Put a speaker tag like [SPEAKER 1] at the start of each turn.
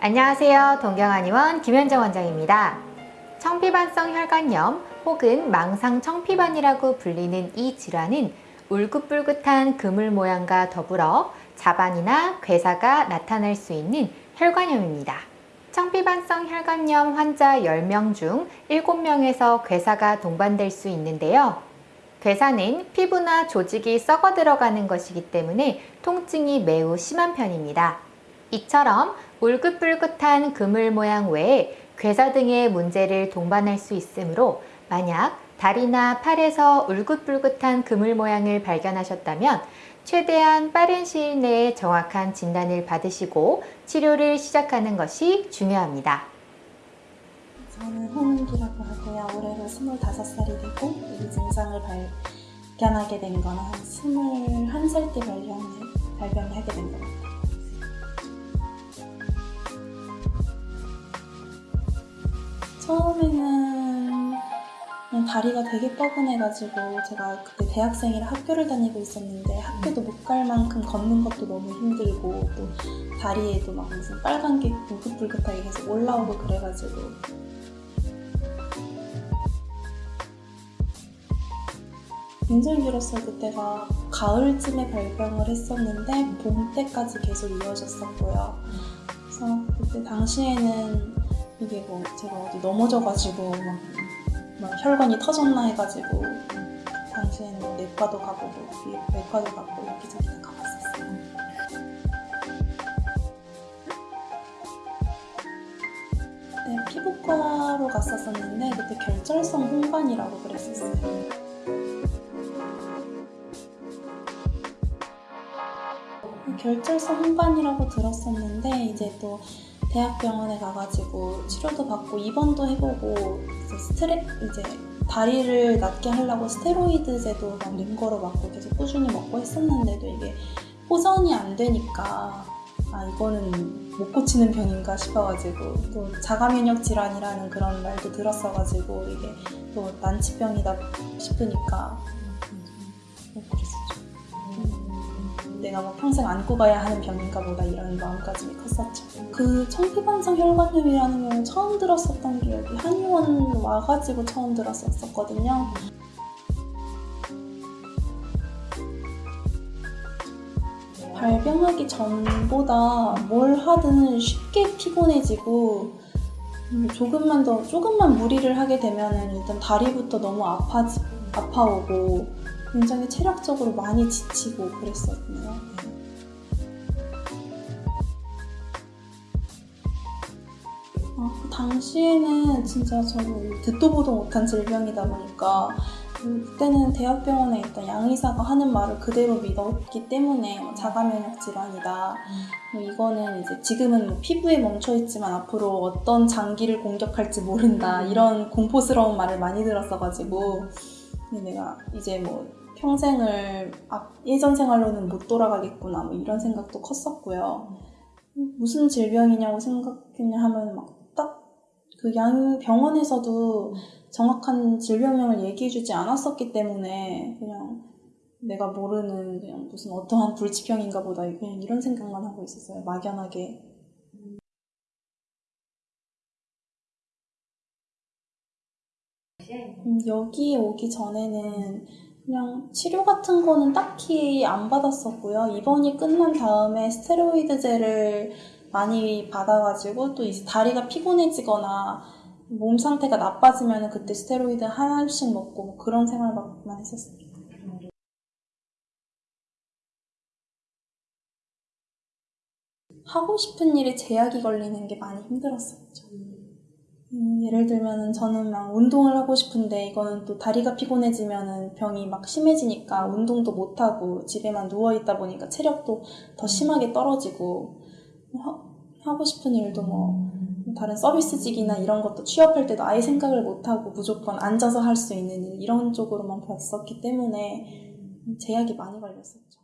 [SPEAKER 1] 안녕하세요. 동경한의원 김현정 원장입니다. 청피반성 혈관염 혹은 망상 청피반이라고 불리는 이 질환은 울긋불긋한 그물 모양과 더불어 자반이나 괴사가 나타날 수 있는 혈관염입니다. 청피반성 혈관염 환자 10명 중 7명에서 괴사가 동반될 수 있는데요. 괴사는 피부나 조직이 썩어 들어가는 것이기 때문에 통증이 매우 심한 편입니다. 이처럼 울긋불긋한 그물 모양 외에 괴사 등의 문제를 동반할 수 있으므로 만약 다리나 팔에서 울긋불긋한 그물 모양을 발견하셨다면 최대한 빠른 시일 내에 정확한 진단을 받으시고 치료를 시작하는 것이 중요합니다.
[SPEAKER 2] 저는 홍은기라고 하고요. 올해로 25살이 되고 이 증상을 발견하게 된 건 한 21살 때 발견을, 발견을 하게 된것 같아 처음에는 다리가 되게 뻐근해가지고 제가 그때 대학생이라 학교를 다니고 있었는데 학교도 못 갈 만큼 걷는 것도 너무 힘들고 또 다리에도 막 무슨 빨간 게 울긋불긋하게 계속 올라오고 그래가지고 길었어요. 그때가 가을쯤에 발병을 했었는데 봄 때까지 계속 이어졌었고요. 그래서 그때 당시에는 이게 뭐 제가 어디 넘어져가지고 막, 막 혈관이 터졌나 해가지고 당시에는 뭐 내과도 가보고 외과도 가고 여기저기 다 가봤었어요. 네, 피부과로 갔었었는데 그때 결절성 홍반이라고 그랬었어요. 결절성 홍반이라고 들었었는데 이제 또 대학병원에 가가지고 치료도 받고 입원도 해보고 이제 스트레 이제 다리를 낫게 하려고 스테로이드제도 막 링거로 맞고 계속 꾸준히 먹고 했었는데도 이게 호전이 안 되니까 아 이거는 못 고치는 병인가 싶어가지고 또 자가면역 질환이라는 그런 말도 들었어가지고 이게 또 난치병이다 싶으니까 내가 뭐 평생 안고 가야 하는 병인가 보다 이런 마음까지 컸었죠. 그 청피반성 혈관염이라는 걸 처음 들었었던 게 여기 한의원 와가지고 처음 들었었거든요. 발병하기 전보다 뭘 하든 쉽게 피곤해지고 음, 조금만 더 조금만 무리를 하게 되면 일단 다리부터 너무 아파지 아파오고 굉장히 체력적으로 많이 지치고 그랬었네요. 아, 그 당시에는 진짜 저는 듣도 보도 못한 질병이다 보니까 음, 그때는 대학병원에 있던 양의사가 하는 말을 그대로 믿었기 때문에 뭐 자가면역 질환이다. 뭐 이거는 이제 지금은 뭐 피부에 멈춰 있지만 앞으로 어떤 장기를 공격할지 모른다. 이런 공포스러운 말을 많이 들었어가지고 내가 이제 뭐 평생을 아, 예전 생활로는 못 돌아가겠구나 뭐 이런 생각도 컸었고요. 무슨 질병이냐고 생각했냐 하면 막 딱 그 양 병원에서도 정확한 질병명을 얘기해주지 않았었기 때문에 그냥 내가 모르는 그냥 무슨 어떠한 불치병인가 보다 그냥 이런 생각만 하고 있었어요. 막연하게. 음, 여기 오기 전에는 그냥 치료 같은 거는 딱히 안 받았었고요. 입원이 끝난 다음에 스테로이드제를 많이 받아가지고 또 이제 다리가 피곤해지거나 몸 상태가 나빠지면 그때 스테로이드 하나씩 먹고 뭐 그런 생활만 했었습니다. 하고 싶은 일에 제약이 걸리는 게 많이 힘들었었죠. 음, 예를 들면 저는 막 운동을 하고 싶은데 이거는 또 다리가 피곤해지면 병이 막 심해지니까 운동도 못 하고 집에만 누워 있다 보니까 체력도 더 심하게 떨어지고 하, 고 싶은 일도 뭐 다른 서비스직이나 이런 것도 취업할 때도 아예 생각을 못 하고 무조건 앉아서 할 수 있는 일 이런 쪽으로만 봤었기 때문에 제약이 많이 걸렸었죠.